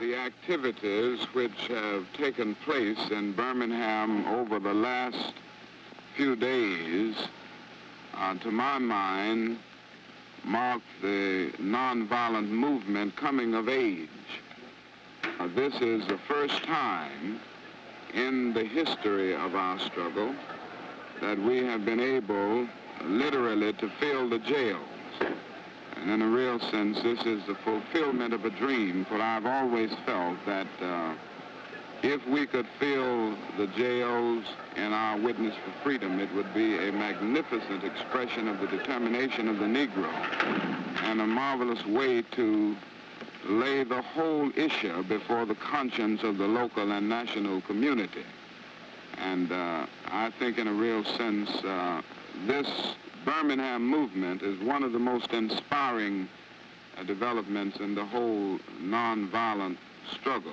the activities which have taken place in Birmingham over the last few days, uh, to my mind, mark the nonviolent movement coming of age. Uh, this is the first time in the history of our struggle that we have been able literally to fill the jails. And in a real sense, this is the fulfillment of a dream, for I've always felt that uh, if we could fill the jails in our witness for freedom, it would be a magnificent expression of the determination of the Negro and a marvelous way to lay the whole issue before the conscience of the local and national community. And uh, I think in a real sense, uh, this Birmingham movement is one of the most inspiring uh, developments in the whole nonviolent struggle.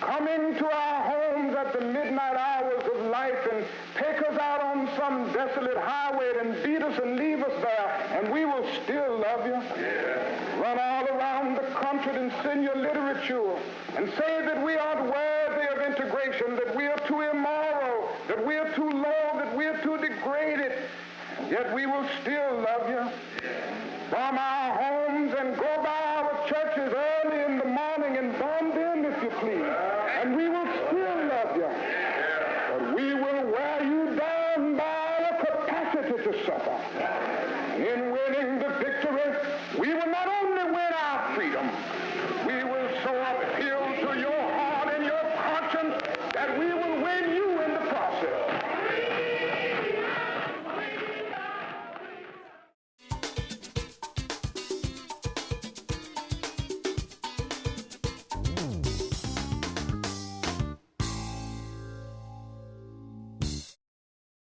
Come into our homes at the midnight hours of life and take us out on some desolate highway and beat us and leave us there, and we will still love you. Yeah. Run all around the country and send your literature and say that we aren't worthy of integration, that we are too immoral, that we are too low, that we are too degraded, yet we will still love you. Yeah. From our